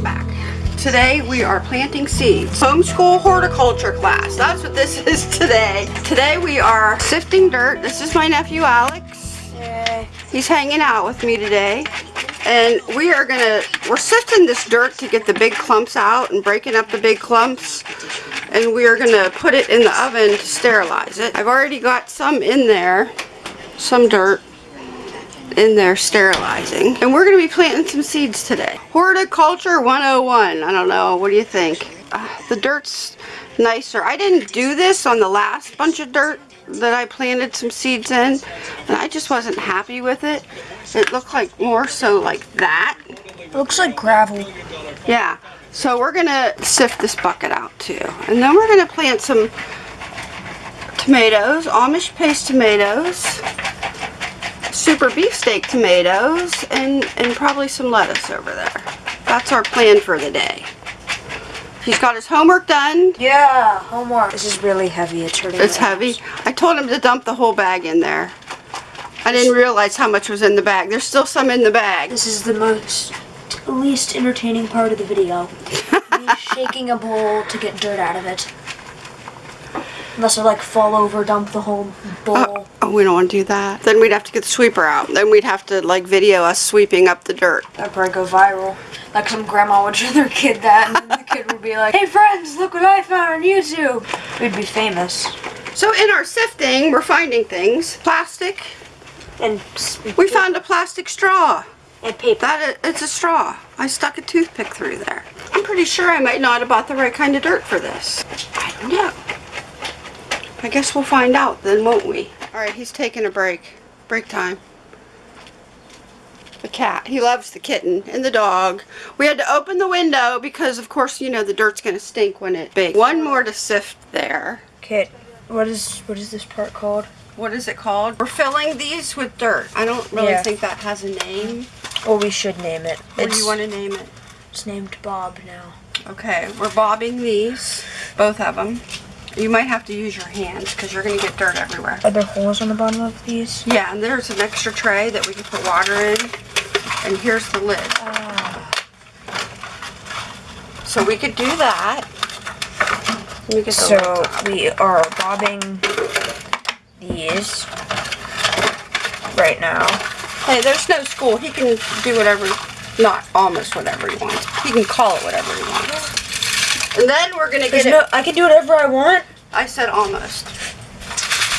welcome back. Today we are planting seeds. Homeschool horticulture class. That's what this is today. Today we are sifting dirt. This is my nephew Alex. Yay. He's hanging out with me today. And we are gonna, we're sifting this dirt to get the big clumps out and breaking up the big clumps. And we are gonna put it in the oven to sterilize it. I've already got some in there, some dirt in there sterilizing. And we're going to be planting some seeds today. Horticulture 101. I don't know. What do you think? Uh, the dirt's nicer. I didn't do this on the last bunch of dirt that I planted some seeds in. And I just wasn't happy with it. It looked like more so like that. It looks like gravel. Yeah. So we're going to sift this bucket out too. And then we're going to plant some tomatoes, Amish paste tomatoes super beefsteak tomatoes and, and probably some lettuce over there. That's our plan for the day. He's got his homework done. Yeah, homework. This is really heavy. It's hurting. It's heavy. I told him to dump the whole bag in there. I didn't realize how much was in the bag. There's still some in the bag. This is the most least entertaining part of the video. Me shaking a bowl to get dirt out of it. Unless I like fall over, dump the whole bowl. Oh, oh, we don't want to do that. Then we'd have to get the sweeper out. Then we'd have to like video us sweeping up the dirt. That'd probably go viral. Like some grandma would show their kid that and then the kid would be like, Hey friends, look what I found on YouTube. We'd be famous. So in our sifting, we're finding things. Plastic. And We found a plastic straw. and paper. That it's a straw. I stuck a toothpick through there. I'm pretty sure I might not have bought the right kind of dirt for this. I don't know. I guess we'll find out then, won't we? Alright, he's taking a break. Break time. The cat. He loves the kitten and the dog. We had to open the window because, of course, you know, the dirt's going to stink when it's big. One more to sift there. Kit, what is what is this part called? What is it called? We're filling these with dirt. I don't really Yeah. think that has a name. Well, we should name it. What do you want to name it? it's named Bob now. Okay, we're bobbing these, both of them. You might have to use your hands because you're going to get dirt everywhere. Are there holes on the bottom of these? Yeah, and there's an extra tray that we can put water in. And here's the lid. So we could do that. So we are bobbing these right now. Hey, there's no school. He can do whatever, not almost whatever he wants. He can call it whatever he wants. And then we're going to get no, I can do whatever I want. I said almost.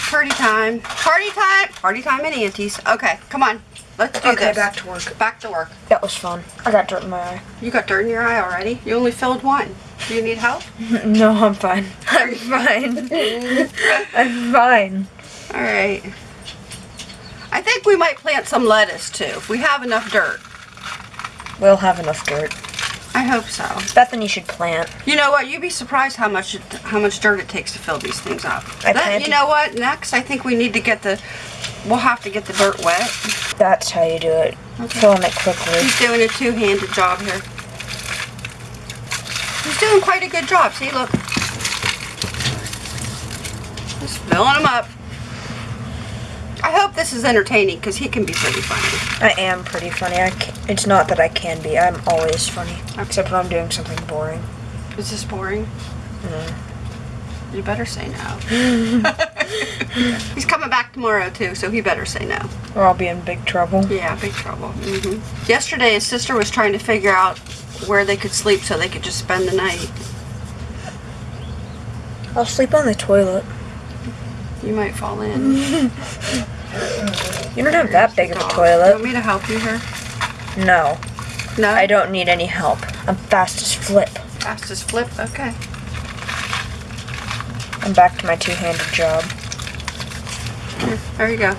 Party time. Party time. Party time and aunties. Okay, come on. Let's do Okay, this. back to work. Back to work. That was fun. I got dirt in my eye. You got dirt in your eye already? You only filled one. Do you need help? no, I'm fine. I'm fine. I'm fine. All right. I think we might plant some lettuce too, if we have enough dirt. We'll have enough dirt. I hope so. Bethany should plant. You know what? You'd be surprised how much it, how much dirt it takes to fill these things up. I That- you know what? Next, I think we need to get the. We'll have to get the dirt wet. That's how you do it. Filling it quickly. He's doing a two-handed job here. He's doing quite a good job. See, look. Just filling them up. I hope this is entertaining because he can be pretty funny. I am pretty funny. I it's not that I can be. I'm always funny. Except when I'm doing something boring. Is this boring? You better say no. He's coming back tomorrow too, so he better say no. Or I'll be in big trouble. Yeah, big trouble. hmm Yesterday, his sister was trying to figure out where they could sleep so they could just spend the night. I'll sleep on the toilet. You might fall in. You don't have that big of a toilet. You want me to help you here? No, No? I don't need any help. I'm fast as flip. Fastest flip? Okay. I'm back to my two-handed job. Here, there you go.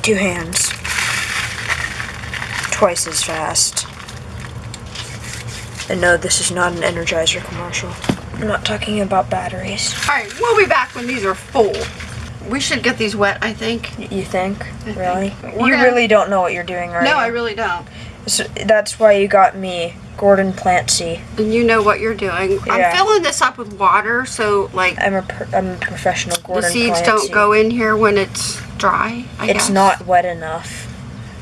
Two hands. Twice as fast. And no, this is not an Energizer commercial. I'm not talking about batteries. Alright, we'll be back when these are full. We should get these wet, I think. You think? think. Really? We're You gonna- really don't know what you're doing, are No, you? I really don't. So that's why you got me, Gordon Plantsy. And you know what you're doing. Yeah. I'm filling this up with water so, like, I'm a I'm a professional Gordon the seeds Plantsy. don't go in here when it's dry. I It's guess. not wet enough.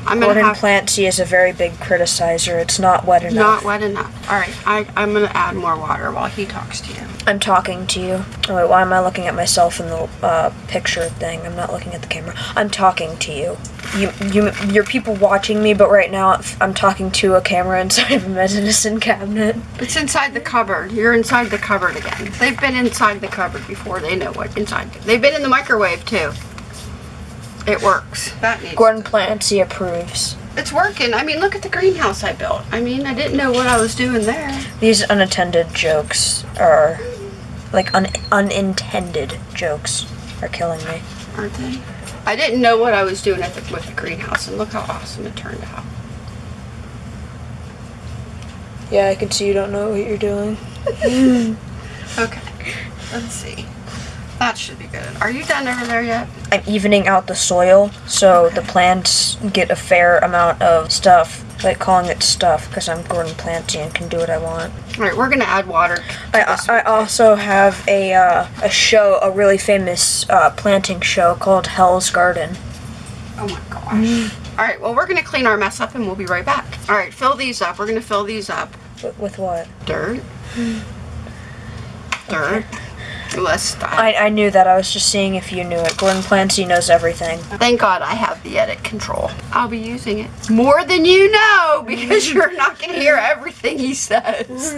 I'm gonna Gordon have Plancy is a very big criticizer. It's not wet enough. not wet enough. All right, I, I'm gonna add more water while he talks to you. I'm talking to you. Oh, wait, why am I looking at myself in the uh, picture thing? I'm not looking at the camera. I'm talking to you. You, you, you're people watching me, but right now I'm talking to a camera inside of a medicine cabinet. It's inside the cupboard. You're inside the cupboard again. They've been inside the cupboard before. They know what inside. They've been in the microwave too. It works. That needs. Gordon Plancy approves. It's working. I mean, look at the greenhouse I built. I mean, I didn't know what I was doing there. These unattended jokes are, like un- unintended jokes, are killing me. aren't they? I didn't know what I was doing at the, with the greenhouse, and look how awesome it turned out. Yeah, I can see you don't know what you're doing. Okay, let's see. That should be good. Are you done over there yet? I'm evening out the soil so Okay. the plants get a fair amount of stuff. Like calling it stuff because I'm Gordon Planty and can do what I want. All right, we're gonna add water. I, I also have a uh, a show, a really famous uh, planting show called Hell's Garden. Oh my gosh. All right, well, we're gonna clean our mess up, and we'll be right back. All right, fill these up. We're gonna fill these up. With, with what? Dirt. Dirt. I, I knew that. I was just seeing if you knew it. Gordon Planty knows everything. Thank God I have the edit control. I'll be using it more than you know because you're not going to hear everything he says.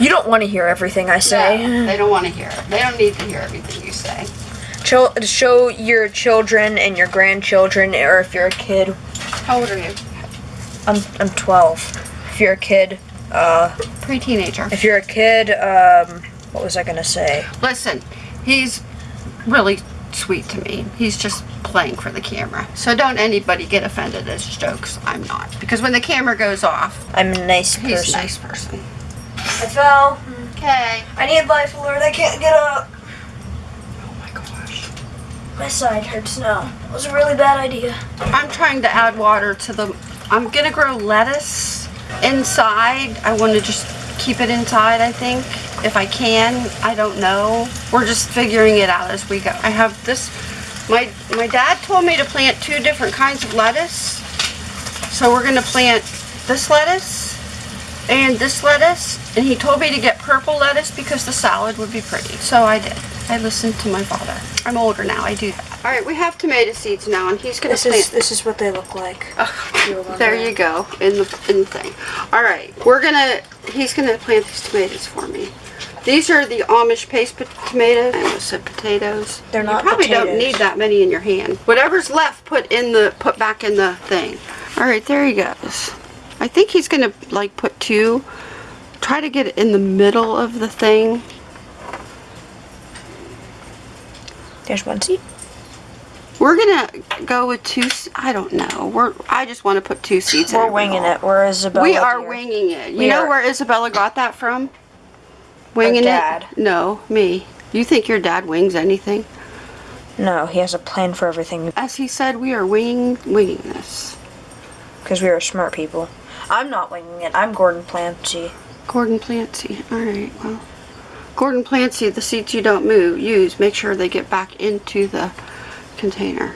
You don't want to hear everything I say. No, they don't want to hear it. They don't need to hear everything you say. Show your children and your grandchildren, or if you're a kid, How old are you? I'm I'm 12. If you're a kid, uh, Pre-teenager. if you're a kid, um, what was I gonna say? Listen, he's really sweet to me. He's just playing for the camera. So don't anybody get offended at his jokes. I'm not. Because when the camera goes off, I'm a nice he's person. a nice person. I fell. Okay. I need life alert. I can't get up. Oh my gosh. My side hurts now. It was a really bad idea. I'm trying to add water to the. I'm gonna grow lettuce inside. I want to just keep it inside. I think if I can. I don't know. We're just figuring it out as we go. I have this. My my dad told me to plant two different kinds of lettuce. So we're gonna plant this lettuce and this lettuce. And he told me to get purple lettuce because the salad would be pretty. So I did. I listened to my father. I'm older now. I do that. All right, we have tomato seeds now, and he's gonna This plant. is this is what they look like. Remember There you go, in the in the thing. All right, we're gonna. He's gonna plant these tomatoes for me. These are the Amish paste tomatoes. I almost said potatoes. They're not You probably don't need that many in your hand. Whatever's left, put in the put back in the thing. All right, there he goes. I think he's gonna like put two. Try to get it in the middle of the thing. There's one seed. We're gonna go with two. I don't know. We're. I just want to put two seeds. in We're every winging it. We're Isabella. We are dear. winging it. You We know are. where Isabella got that from? Winging dad. it? No, me. You think your dad wings anything? No, he has a plan for everything As he said, we are winging winging this. because we are smart people. I'm not winging it. I'm Gordon Planty. Gordon Plancy. All right. Well, Gordon Plancy, the seeds you don't move use, make sure they get back into the container.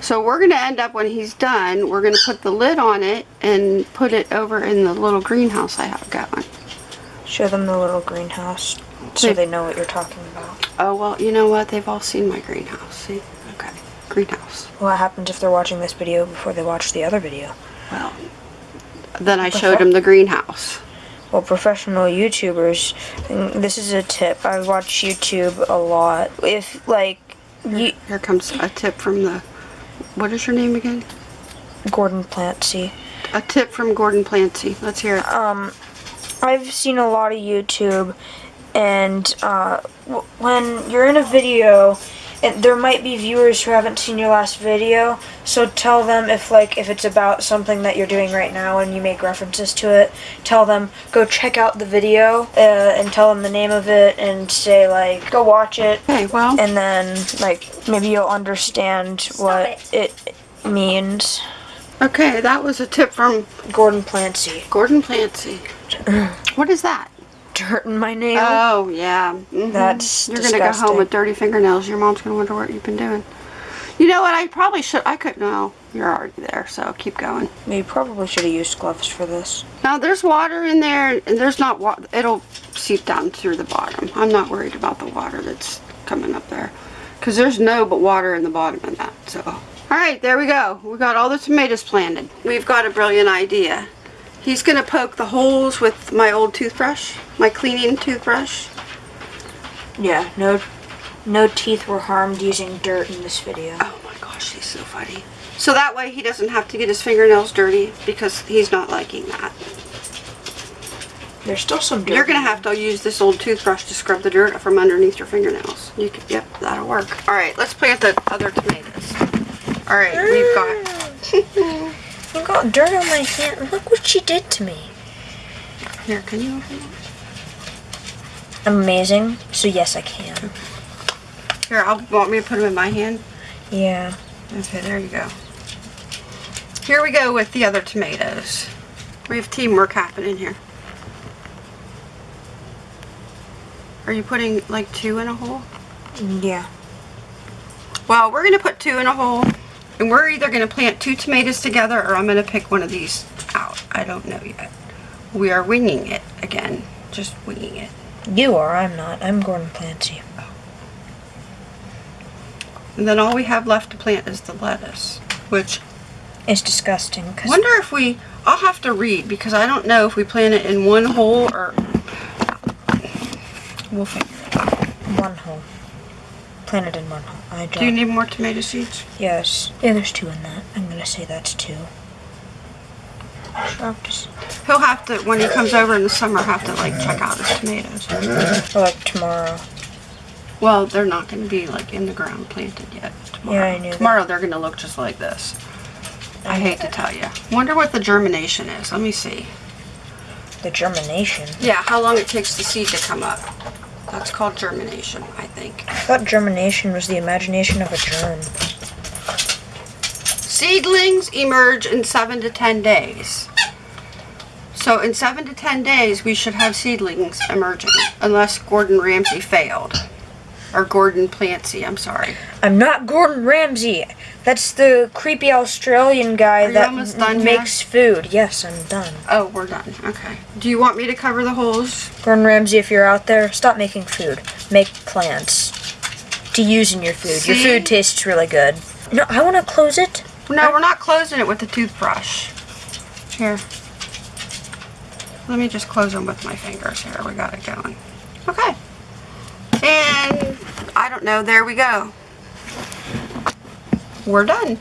So we're gonna end up when he's done. We're gonna put the lid on it and put it over in the little greenhouse I have going. Show them the little greenhouse so They- know what you're talking about. Oh well, you know what? They've all seen my greenhouse. See? Okay. Greenhouse. What happens if they're watching this video before they watch the other video? Well, then I showed them the greenhouse. Well, professional YouTubers, this is a tip. I watch YouTube a lot. If like you, Here comes a tip from the. What is your name again? Gordon Planty. A tip from Gordon Plancy. Let's hear it. Um, I've seen a lot of YouTube, and uh, w- when you're in a video, and there might be viewers who haven't seen your last video. So tell them if like if it's about something that you're doing right now and you make references to it. Tell them go check out the video uh, and tell them the name of it and say like go watch it Okay, well, and then like maybe you'll understand what it means. Okay, that was a tip from Gordon Plancy. Gordon Plancy. What is that? Dirt in my nail. Oh, yeah. mhm. That's You're gonna go home with dirty fingernails. Your mom's gonna wonder what you've been doing. You know what? I probably should. I could. No, you're already there, so keep going. You probably should have used gloves for this. Now there's water in there, and there's not water. It'll seep down through the bottom. I'm not worried about the water that's coming up there, because there's no but water in the bottom of that. So, all right, there we go. We got all the tomatoes planted. We've got a brilliant idea. He's gonna poke the holes with my old toothbrush, my cleaning toothbrush. Yeah, no, no teeth were harmed using dirt in this video. Oh my gosh, he's so funny. So that way he doesn't have to get his fingernails dirty because he's not liking that. There's still some dirt. You're gonna have to use this old toothbrush to scrub the dirt from underneath your fingernails. You can, yep, that'll work. All right, let's plant the other tomatoes. All right, we've got. I got dirt on my hand. Look what she did to me. Here, can you open it? Amazing. So yes, I can. Here, I'll want me to put them in my hand. Yeah. Okay, there you go. Here we go with the other tomatoes. We have teamwork happening here. Are you putting like two in a hole? Yeah. Well, we're gonna put two in a hole, and we're either gonna plant two tomatoes together, or I'm gonna pick one of these out. I don't know yet. We are winging it again, just winging it. You are. I'm not. I'm Gordon Clancy. And then all we have left to plant is the lettuce, which is disgusting. Cause wonder if we. I'll have to read because I don't know if we plant it in one hole or. We'll figure it out. one hole. Planted in one hole. I don't. You need more tomato seeds? yes. Yeah, there's two in that. I'm gonna say that's two. He'll have to when he comes over in the summer have to like check out his tomatoes. Like tomorrow. Well, they're not going to be like in the ground planted yet. Tomorrow. Yeah, I knew that. Tomorrow they're going to look just like this. I hate to tell you. Wonder what the germination is. Let me see. The germination. Yeah, how long it takes the seed to come up. That's called germination, I think. I thought germination was the imagination of a germ. Seedlings emerge in seven to ten days. So in seven to ten days, we should have seedlings emerging, unless Gordon Ramsay failed. Or Gordon Plancy, I'm sorry. I'm not Gordon Ramsay. That's the creepy Australian guy that done makes food. Yes, I'm done. Oh, we're done. Okay. Do you want me to cover the holes? Gordon Ramsay, if you're out there, stop making food. Make plants to use in your food. Your food tastes really good. No, I want to close it. No, we're not closing it with the toothbrush. Here. Let me just close them with my fingers here. We got it going. Okay. And I don't know. There we go. We're done.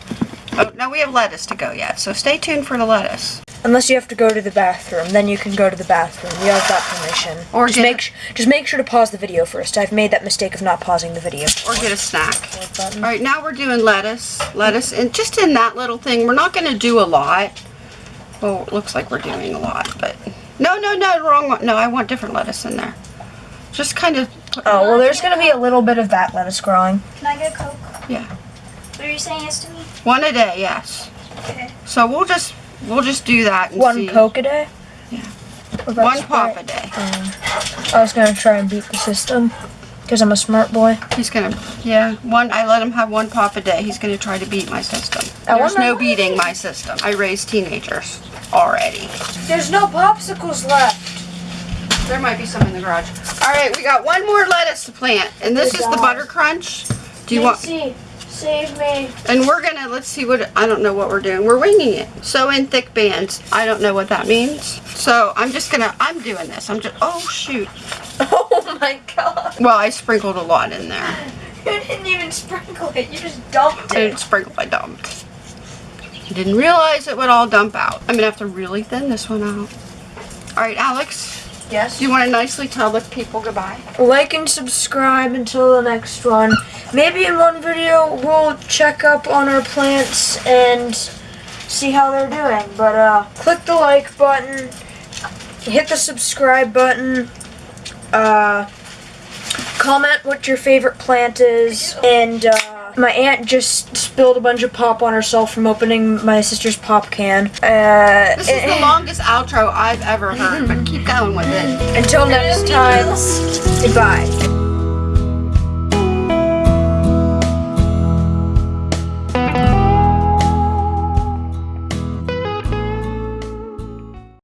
Oh, no, we have lettuce to go yet. So stay tuned for the lettuce. Unless you have to go to the bathroom, then you can go to the bathroom. You have that permission. Or just make sh- just make sure to pause the video first. I've made that mistake of not pausing the video. Or get a snack. All right, now we're doing lettuce. Lettuce, and just in that little thing, we're not going to do a lot. Well, it looks like we're doing a lot, but no, no, no, wrong one. No, I want different lettuce in there. Just kind of. Oh well, there's gonna be a little bit of that lettuce growing. Can I get a Coke? Yeah, What are you saying yes to me? one a day. Yes. Okay. So we'll just we'll just do that. And One see. Coke a day. Yeah. One pop a day. Um, I was gonna try and beat the system because I'm a smart boy. He's gonna. Yeah. One. I let him have one pop a day. He's gonna try to beat my system. I There's no beating my system. I raised teenagers already. There's no popsicles left. There might be some in the garage. All right, we got one more lettuce to plant, and this is the butter crunch. Do you want? Nancy, save me. And we're gonna let's see what I don't know what we're doing. We're winging it. So in thick bands. I don't know what that means. So I'm just gonna. I'm doing this. I'm just. Oh shoot. Oh my god! Well, I sprinkled a lot in there. You didn't even sprinkle it. You just dumped I it. didn't sprinkle. I dumped. Didn't realize it would all dump out. I'm gonna have to really thin this one out. All right, Alex. Yes. Do you want to nicely tell the people goodbye? Like and subscribe until the next one. Maybe in one video we'll check up on our plants and see how they're doing. But uh, click the like button, hit the subscribe button, uh, comment what your favorite plant is, and uh, my aunt just spilled a bunch of pop on herself from opening my sister's pop can. Uh, This is the longest outro I've ever heard, but keep going with it. until next time, goodbye.